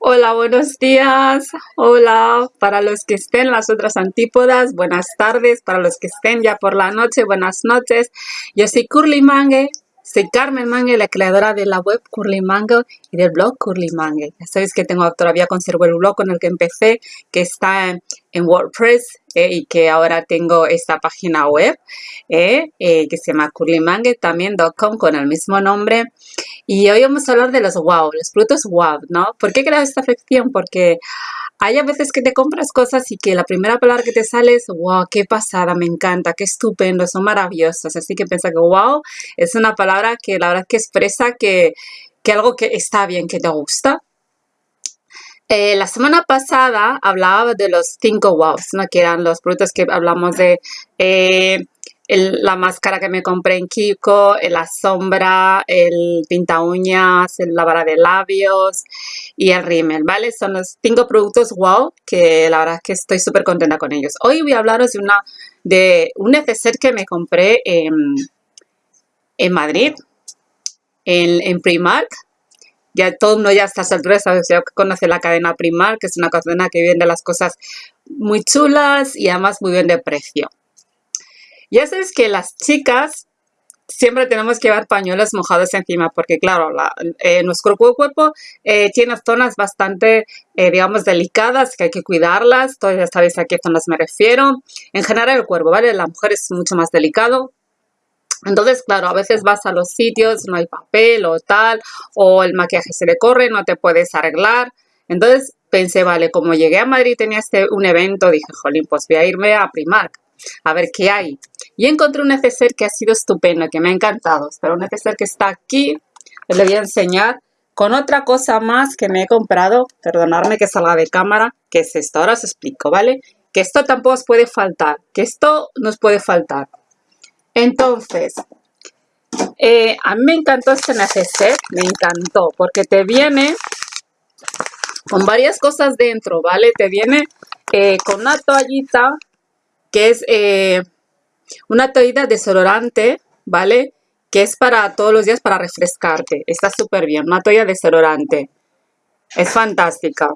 Hola, buenos días. Hola, para los que estén las otras antípodas, buenas tardes. Para los que estén ya por la noche, buenas noches. Yo soy Curly Mangue, soy Carmen Mangue, la creadora de la web Curly Mango y del blog Curly Mangue. Ya sabéis que tengo todavía conservo el blog con el que empecé, que está en, WordPress eh, y que ahora tengo esta página web eh, eh, que se llama curlymangue.com con el mismo nombre. Y hoy vamos a hablar de los wow, los productos wow, ¿no? ¿Por qué he creado esta afección? Porque hay a veces que te compras cosas y que la primera palabra que te sale es wow, qué pasada, me encanta, qué estupendo, son maravillosos. Así que piensa que wow es una palabra que la verdad que expresa que, que algo que está bien, que te gusta. Eh, la semana pasada hablaba de los cinco wows, ¿no? que eran los productos que hablamos de eh, la máscara que me compré en Kiko, la sombra, el pinta uñas, la vara de labios y el rímel, ¿vale? Son los cinco productos wow que la verdad es que estoy súper contenta con ellos. Hoy voy a hablaros de, una, de un neceser que me compré en, en Madrid, en, Primark, ya todo el mundo ya a estas alturas ya conoce la cadena Primark, que es una cadena que vende las cosas muy chulas y además muy bien de precio. Ya sabes que las chicas siempre tenemos que llevar pañuelos mojados encima porque claro, eh, nuestro cuerpo eh, tiene zonas bastante, eh, digamos, delicadas que hay que cuidarlas. Todos ya sabéis a qué zonas me refiero. En general el cuerpo, ¿vale? La mujer es mucho más delicado. Entonces, claro, a veces vas a los sitios, no hay papel o tal, o el maquillaje se le corre, no te puedes arreglar. Entonces pensé, vale, como llegué a Madrid tenía este, un evento, dije, jolín, pues voy a irme a Primark a ver qué hay. Y encontré un neceser que ha sido estupendo, que me ha encantado. Pero un neceser que está aquí, les voy a enseñar con otra cosa más que me he comprado. Perdonadme que salga de cámara, que es esto. Ahora os explico, ¿vale? Que esto tampoco os puede faltar, que esto nos puede faltar. Entonces, eh, a mí me encantó este neceser, me encantó, porque te viene con varias cosas dentro, ¿vale? Te viene eh, con una toallita que es eh, una toallita desodorante, ¿vale? Que es para todos los días para refrescarte. Está súper bien, una toalla desodorante. Es fantástica.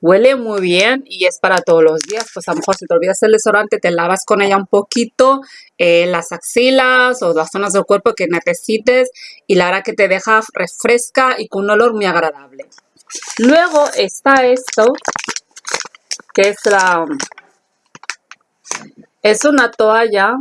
Huele muy bien y es para todos los días. Pues a lo mejor si te olvidas el desodorante, te lavas con ella un poquito eh, las axilas o las zonas del cuerpo que necesites. Y la verdad que te deja refresca y con un olor muy agradable. Luego está esto, que es la, es una toalla,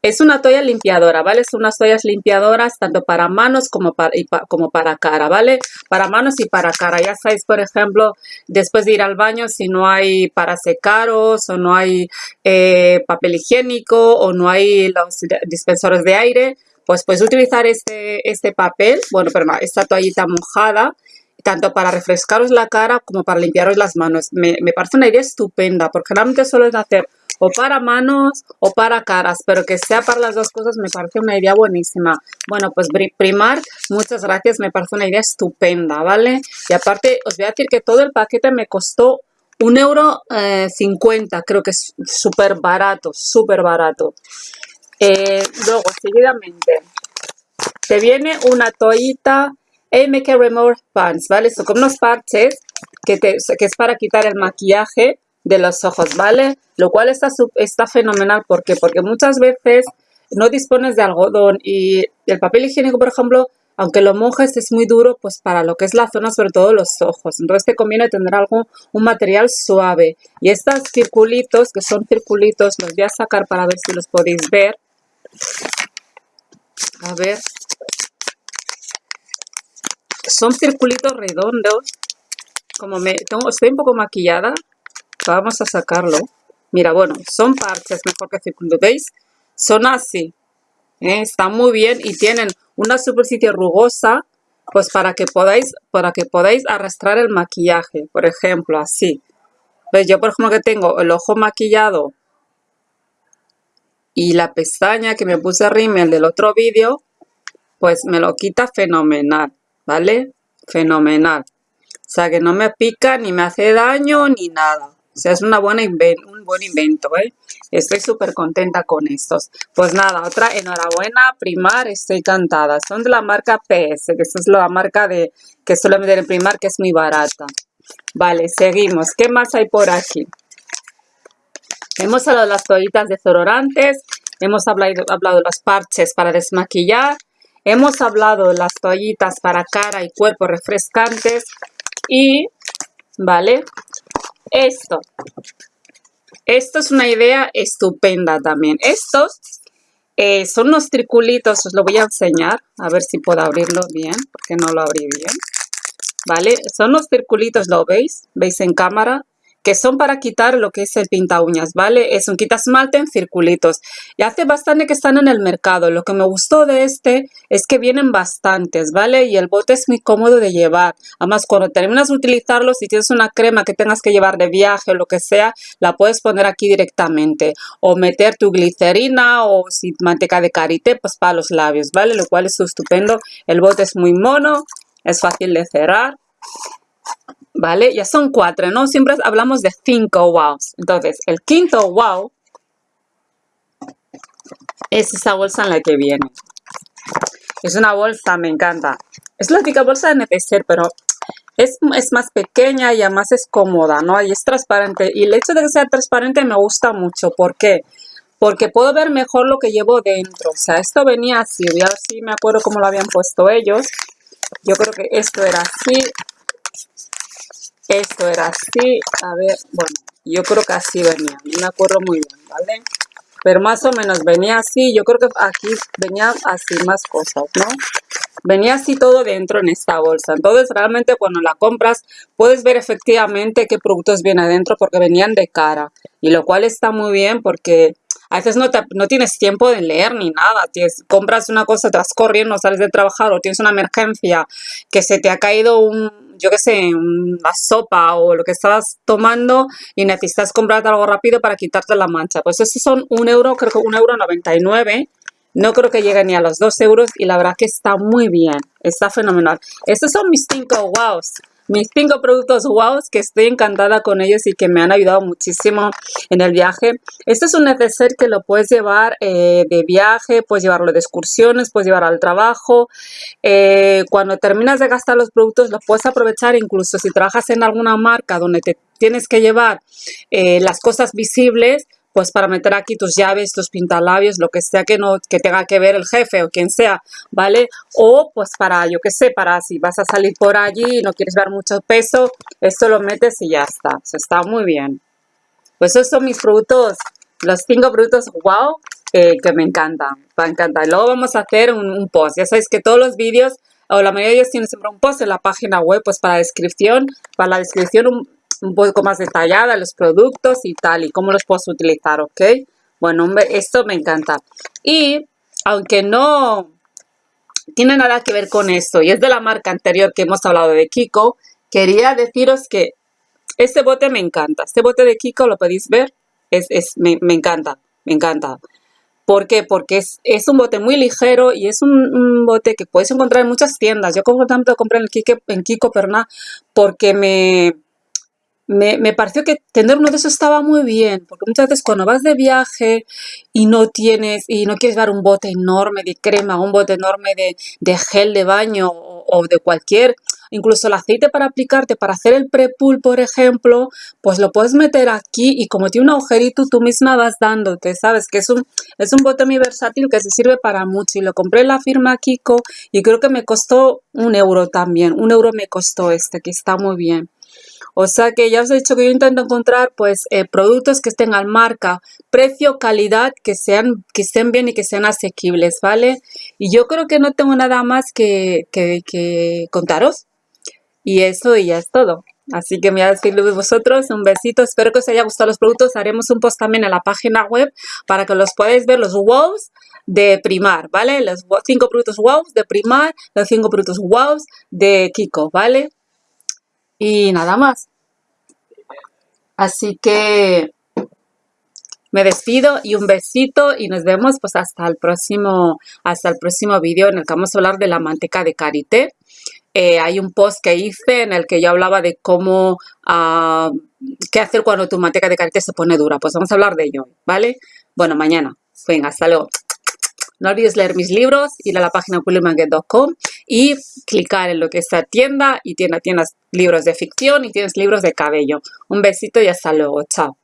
es una toalla limpiadora, ¿vale? Son unas toallas limpiadoras tanto para manos como para, como para cara, ¿vale? Para manos y para cara. Ya sabéis, por ejemplo, después de ir al baño, si no hay para secaros o no hay eh, papel higiénico o no hay los dispensores de aire, pues puedes utilizar este, este papel, bueno, perdón, esta toallita mojada tanto para refrescaros la cara como para limpiaros las manos. Me, me parece una idea estupenda, porque realmente suelen hacer o para manos o para caras, pero que sea para las dos cosas me parece una idea buenísima. Bueno, pues Primar, muchas gracias, me parece una idea estupenda, ¿vale? Y aparte, os voy a decir que todo el paquete me costó un euro eh, cincuenta, creo que es súper barato, súper barato. Eh, luego, seguidamente, te viene una toallita MK Remove Pants, ¿vale? Son como unos parches que, que es para quitar el maquillaje de los ojos, ¿vale? Lo cual está, está fenomenal. ¿Por qué? Porque muchas veces no dispones de algodón y el papel higiénico, por ejemplo, aunque lo mojes es muy duro, pues para lo que es la zona, sobre todo los ojos. Entonces te conviene tener algo, un material suave. Y estos circulitos, que son circulitos, los voy a sacar para ver si los podéis ver. A ver. Son circulitos redondos. Como me tengo, estoy un poco maquillada, vamos a sacarlo. Mira, bueno, son parches mejor que círculo, ¿veis? Son así. ¿eh? Están muy bien y tienen una superficie rugosa, pues para que podáis, para que podáis arrastrar el maquillaje, por ejemplo, así. ¿Veis? Yo, por ejemplo, que tengo el ojo maquillado y la pestaña que me puse rímel del otro vídeo, pues me lo quita fenomenal, ¿vale? Fenomenal. O sea, que no me pica, ni me hace daño, ni nada. O sea, es una buena un buen invento, ¿eh? Estoy súper contenta con estos. Pues nada, otra enhorabuena, Primar, estoy encantada. Son de la marca PS, que esta es la marca de que suele vender en Primar, que es muy barata. Vale, seguimos. ¿Qué más hay por aquí? Hemos hablado de las toallitas desolorantes, hemos hablado, hablado de los parches para desmaquillar, hemos hablado de las toallitas para cara y cuerpo refrescantes y, ¿vale? Esto. Esto es una idea estupenda también. Estos eh, son unos triculitos, os lo voy a enseñar, a ver si puedo abrirlo bien, porque no lo abrí bien. ¿Vale? Son unos circulitos, ¿lo veis? ¿Veis en cámara? Que son para quitar lo que es el pinta uñas, ¿vale? Es un quita esmalte en circulitos. Y hace bastante que están en el mercado. Lo que me gustó de este es que vienen bastantes, ¿vale? Y el bote es muy cómodo de llevar. Además, cuando terminas de utilizarlo, si tienes una crema que tengas que llevar de viaje o lo que sea, la puedes poner aquí directamente. O meter tu glicerina o si manteca de karité, pues para los labios, ¿vale? Lo cual es estupendo. El bote es muy mono, es fácil de cerrar ¿vale? Ya son cuatro, ¿no? Siempre hablamos de cinco wows. Entonces, el quinto wow es esa bolsa en la que viene. Es una bolsa, me encanta. Es la típica bolsa de NPC, pero es, es, más pequeña y además es cómoda, ¿no? Y es transparente. Y el hecho de que sea transparente me gusta mucho. ¿Por qué? Porque puedo ver mejor lo que llevo dentro. O sea, esto venía así. Voy a ver si me acuerdo cómo lo habían puesto ellos. Yo creo que esto era así. Esto era así, a ver, bueno, yo creo que así venía, no me acuerdo muy bien, ¿vale? Pero más o menos venía así, yo creo que aquí venía así más cosas, ¿no? Venía así todo dentro en esta bolsa. Entonces realmente cuando la compras puedes ver efectivamente qué productos vienen adentro porque venían de cara. Y lo cual está muy bien porque a veces no, no tienes tiempo de leer ni nada. Compras una cosa, te vas corriendo, sales de trabajar o tienes una emergencia que se te ha caído un yo qué sé, una sopa o lo que estabas tomando y necesitas comprarte algo rápido para quitarte la mancha. Pues esos son un euro, creo que un euro 99. No creo que llegue ni a los dos euros y la verdad que está muy bien, está fenomenal. Estos son mis cinco wows mis cinco productos wow que estoy encantada con ellos y que me han ayudado muchísimo en el viaje. Este es un neceser que lo puedes llevar eh, de viaje, puedes llevarlo de excursiones, puedes llevar al trabajo. Eh, cuando terminas de gastar los productos los puedes aprovechar incluso si trabajas en alguna marca donde te tienes que llevar eh, las cosas visibles, pues para meter aquí tus llaves, tus pintalabios, lo que sea que no que tenga que ver el jefe o quien sea, ¿vale? O pues para, yo qué sé, para si vas a salir por allí y no quieres ver mucho peso, esto lo metes y ya está. Eso está muy bien. Pues esos son mis productos, los cinco productos wow que me encantan, me encantar. Luego vamos a hacer un, un post. Ya sabéis que todos los vídeos o la mayoría de ellos tienen siempre un post en la página web, pues para la descripción, para la descripción un, un poco más detallada los productos y tal y cómo los puedes utilizar, ¿ok? Bueno, esto me encanta. Y aunque no tiene nada que ver con esto y es de la marca anterior que hemos hablado de Kiko, quería deciros que este bote me encanta. Este bote de Kiko, lo podéis ver, es, me, encanta, me encanta. ¿Por qué? Porque es, es, un bote muy ligero y es un, bote que puedes encontrar en muchas tiendas. Yo como tanto compré en, Kiko, en Kiko Perna porque me, me, me, pareció que tener uno de esos estaba muy bien, porque muchas veces cuando vas de viaje y no tienes, y no quieres dar un bote enorme de crema, un bote enorme de, de gel de baño o, o, de cualquier, incluso el aceite para aplicarte, para hacer el pre-pull, por ejemplo, pues lo puedes meter aquí y como tiene un agujerito, tú misma vas dándote, ¿sabes? Que es un, es un bote muy versátil que se sirve para mucho y lo compré en la firma Kiko y creo que me costó un euro también, un euro me costó este, que está muy bien. O sea que ya os he dicho que yo intento encontrar pues eh, productos que estén al marca, precio, calidad, que sean que estén bien y que sean asequibles, ¿vale? Y yo creo que no tengo nada más que, que, contaros. Y eso y ya es todo. Así que me voy a despedir de vosotros. Un besito. Espero que os haya gustado los productos. Haremos un post también en la página web para que los podáis ver los wows de Primar, ¿vale? Los cinco productos wows de Primar, los cinco productos wows de Kiko, ¿vale? Y nada más. Así que me despido y un besito y nos vemos pues hasta el próximo hasta el próximo vídeo en el que vamos a hablar de la manteca de karité. eh, hay un post que hice en el que yo hablaba de cómo, ah, qué hacer cuando tu manteca de karité se pone dura. Pues vamos a hablar de ello, ¿vale? Bueno, mañana. Venga, hasta luego. No olvides leer mis libros, ir a la página pulimanguet.com y clicar en lo que está tienda y tienda tienes libros de ficción y tienes libros de cabello. Un besito y hasta luego. Chao.